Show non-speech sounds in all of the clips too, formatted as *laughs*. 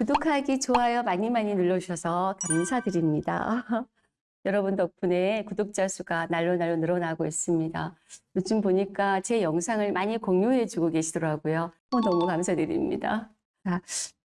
구독하기, 좋아요 많이 많이 눌러주셔서 감사드립니다. *laughs* 여러분 덕분에 구독자 수가 날로 날로 늘어나고 있습니다. 요즘 보니까 제 영상을 많이 공유해주고 계시더라고요. 어, 너무 감사드립니다. 자,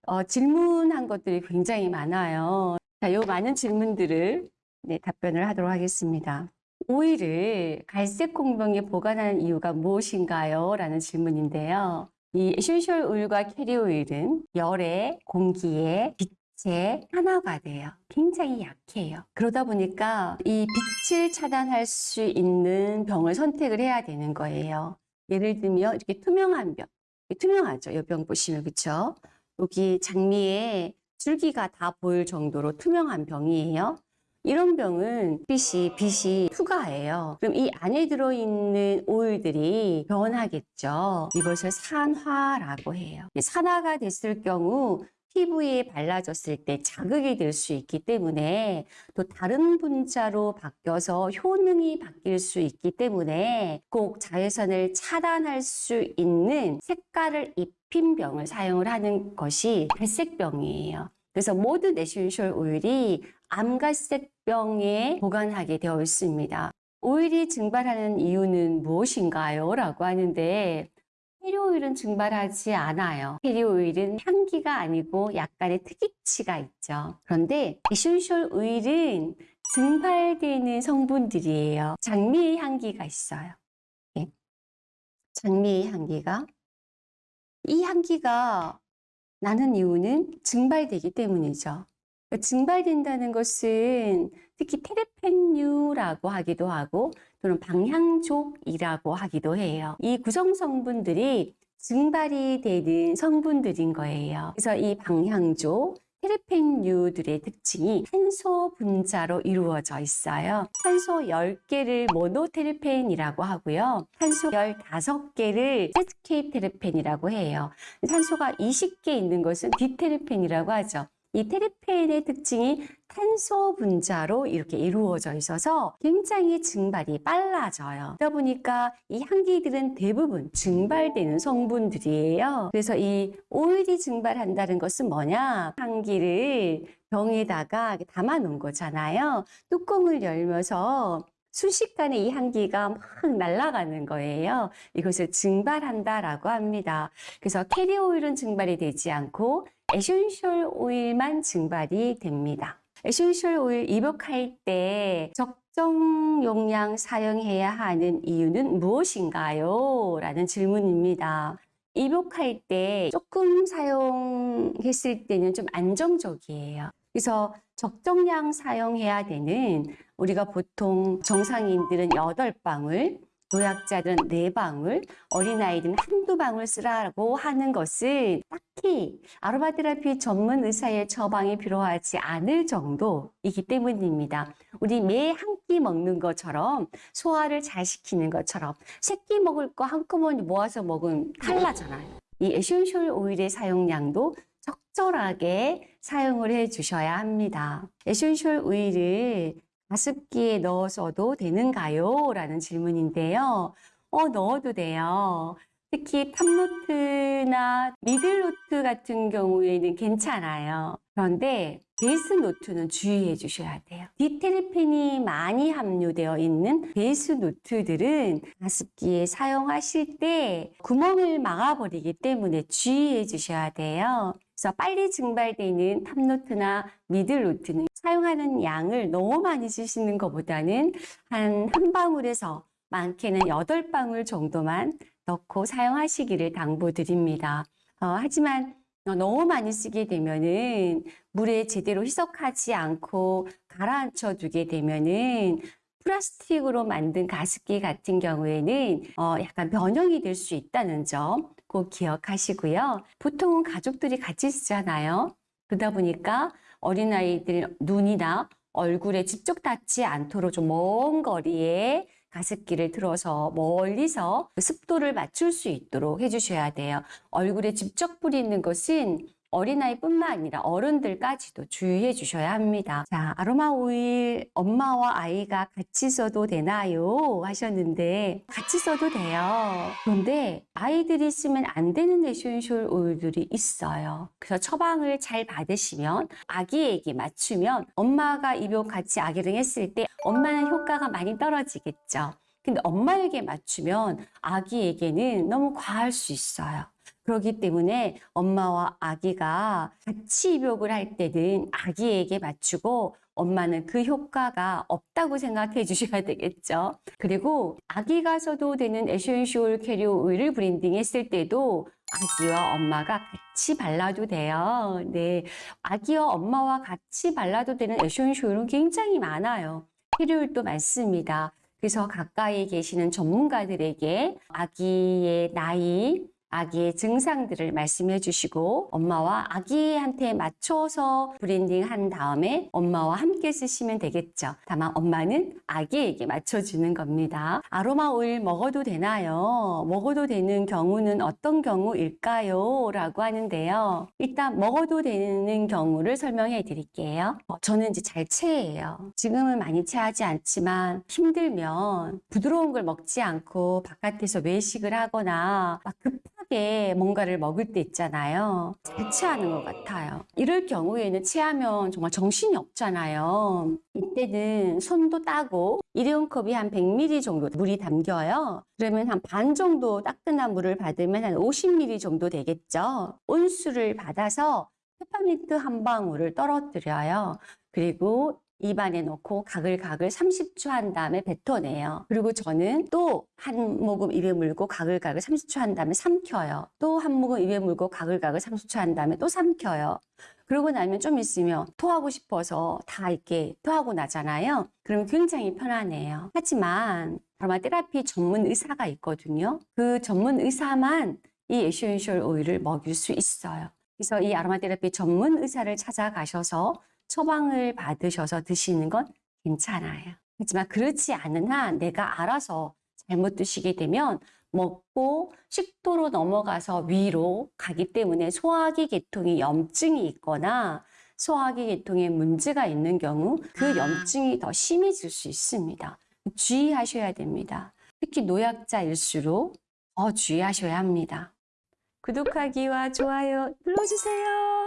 어, 질문한 것들이 굉장히 많아요. 자, 요 많은 질문들을 네, 답변을 하도록 하겠습니다. 오일을 갈색 공병에 보관하는 이유가 무엇인가요? 라는 질문인데요. 이 에센셜 오일과 캐리어 오일은 열에, 공기에, 빛에 산화가 돼요. 굉장히 약해요. 그러다 보니까 이 빛을 차단할 수 있는 병을 선택을 해야 되는 거예요. 예를 들면 이렇게 투명한 병, 투명하죠. 이 병 보시면 그렇죠? 여기 장미에 줄기가 다 보일 정도로 투명한 병이에요. 이런 병은 빛이, 빛이 투과해요. 그럼 이 안에 들어있는 오일들이 변하겠죠. 이것을 산화라고 해요. 산화가 됐을 경우 피부에 발라졌을 때 자극이 될 수 있기 때문에 또 다른 분자로 바뀌어서 효능이 바뀔 수 있기 때문에 꼭 자외선을 차단할 수 있는 색깔을 입힌 병을 사용을 하는 것이 갈색병이에요. 그래서 모든 에센셜 오일이 암갈색병에 보관하게 되어 있습니다. 오일이 증발하는 이유는 무엇인가요? 라고 하는데 캐리어 오일은 증발하지 않아요. 캐리어 오일은 향기가 아니고 약간의 특이취가 있죠. 그런데 에센셜 오일은 증발되는 성분들이에요. 장미의 향기가 있어요. 네. 장미의 향기가 이 향기가 나는 이유는 증발되기 때문이죠. 증발된다는 것은 특히 테르펜류라고 하기도 하고 또는 방향족이라고 하기도 해요. 이 구성 성분들이 증발이 되는 성분들인 거예요. 그래서 이 방향족, 테레펜유들의 특징이 탄소 분자로 이루어져 있어요. 탄소 10개를 모노테르펜이라고 하고요. 탄소 15개를 세스케이테르펜이라고 해요. 탄소가 20개 있는 것은 디테르펜이라고 하죠. 이 테르펜의 특징이 탄소 분자로 이렇게 이루어져 있어서 굉장히 증발이 빨라져요. 그러다 보니까 이 향기들은 대부분 증발되는 성분들이에요. 그래서 이 오일이 증발한다는 것은 뭐냐? 향기를 병에다가 담아 놓은 거잖아요. 뚜껑을 열면서 순식간에 이 향기가 막 날아가는 거예요. 이것을 증발한다라고 합니다. 그래서 캐리어 오일은 증발이 되지 않고 에센셜 오일만 증발이 됩니다. 에센셜 오일 입욕할 때 적정 용량 사용해야 하는 이유는 무엇인가요? 라는 질문입니다. 입욕할 때 조금 사용했을 때는 좀 안정적이에요. 그래서 적정량 사용해야 되는 우리가 보통 정상인들은 8방울, 노약자들은 4방울, 어린아이들은 한두 방울 쓰라고 하는 것은 딱히 아로마 테라피 전문 의사의 처방이 필요하지 않을 정도이기 때문입니다. 우리 매 한 끼 먹는 것처럼 소화를 잘 시키는 것처럼 새끼 먹을 거 한꺼번에 모아서 먹으면 탈나잖아요. 이 에센셜 오일의 사용량도 적절하게 사용을 해 주셔야 합니다. 에센셜 오일을 가습기에 넣어서도 되는가요? 라는 질문인데요. 어, 넣어도 돼요. 특히 탑노트나 미들노트 같은 경우에는 괜찮아요. 그런데 베이스 노트는 주의해 주셔야 돼요. 디테르펜이 많이 함유되어 있는 베이스 노트들은 가습기에 사용하실 때 구멍을 막아버리기 때문에 주의해 주셔야 돼요. 그래서 빨리 증발되는 탑노트나 미들노트는 사용하는 양을 너무 많이 쓰시는 것보다는 한 한 방울에서 많게는 여덟 방울 정도만 넣고 사용하시기를 당부드립니다. 어, 하지만 너무 많이 쓰게 되면은 물에 제대로 희석하지 않고 가라앉혀 두게 되면은 플라스틱으로 만든 가습기 같은 경우에는 어, 약간 변형이 될 수 있다는 점 꼭 기억하시고요. 보통은 가족들이 같이 쓰잖아요. 그러다 보니까 어린아이들 눈이나 얼굴에 직접 닿지 않도록 좀 먼 거리에 가습기를 틀어서 멀리서 그 습도를 맞출 수 있도록 해주셔야 돼요. 얼굴에 직접 뿌리는 것은 어린아이뿐만 아니라 어른들까지도 주의해 주셔야 합니다. 자, 아로마 오일 엄마와 아이가 같이 써도 되나요? 하셨는데 같이 써도 돼요. 그런데 아이들이 쓰면 안 되는 에센셜 오일들이 있어요. 그래서 처방을 잘 받으시면 아기에게 맞추면 엄마가 입욕 같이 아기를 했을 때 엄마는 효과가 많이 떨어지겠죠. 근데 엄마에게 맞추면 아기에게는 너무 과할 수 있어요. 그렇기 때문에 엄마와 아기가 같이 입욕을 할 때는 아기에게 맞추고 엄마는 그 효과가 없다고 생각해 주셔야 되겠죠. 그리고 아기가 써도 되는 에센셜 캐리어 오일을 블렌딩 했을 때도 아기와 엄마가 같이 발라도 돼요. 네. 아기와 엄마와 같이 발라도 되는 오일은 굉장히 많아요. 캐리어 오일도 많습니다. 그래서 가까이 계시는 전문가들에게 아기의 나이, 아기의 증상들을 말씀해 주시고 엄마와 아기한테 맞춰서 블렌딩 한 다음에 엄마와 함께 쓰시면 되겠죠. 다만 엄마는 아기에게 맞춰주는 겁니다. 아로마 오일 먹어도 되나요? 먹어도 되는 경우는 어떤 경우일까요? 라고 하는데요. 일단 먹어도 되는 경우를 설명해 드릴게요. 어, 저는 이제 잘 체해요. 지금은 많이 체하지 않지만 힘들면 부드러운 걸 먹지 않고 바깥에서 외식을 하거나 막 급 하게 뭔가를 먹을 때 있잖아요. 잘 체하는 것 같아요. 이럴 경우에는 체하면 정말 정신이 없잖아요. 이때는 손도 따고 일회용 컵이 한 100ml 정도 물이 담겨요. 그러면 한 반 정도 따끈한 물을 받으면 한 50ml 정도 되겠죠. 온수를 받아서 페퍼민트 한 방울을 떨어뜨려요. 그리고 입안에 넣고 가글가글 30초 한 다음에 뱉어내요. 그리고 저는 또 한 모금 입에 물고 가글가글 30초 한 다음에 삼켜요. 또 한 모금 입에 물고 가글가글 30초 한 다음에 또 삼켜요. 그러고 나면 좀 있으면 토하고 싶어서 다 이렇게 토하고 나잖아요. 그러면 굉장히 편안해요. 하지만 아로마 테라피 전문 의사가 있거든요. 그 전문 의사만 이 에센셜 오일을 먹일 수 있어요. 그래서 이 아로마 테라피 전문 의사를 찾아가셔서 처방을 받으셔서 드시는 건 괜찮아요. 하지만 그렇지 않은 한 내가 알아서 잘못 드시게 되면 먹고 식도로 넘어가서 위로 가기 때문에 소화기 계통이 염증이 있거나 소화기 계통에 문제가 있는 경우 그 염증이 더 심해질 수 있습니다. 주의하셔야 됩니다. 특히 노약자일수록 더 주의하셔야 합니다. 구독하기와 좋아요 눌러주세요.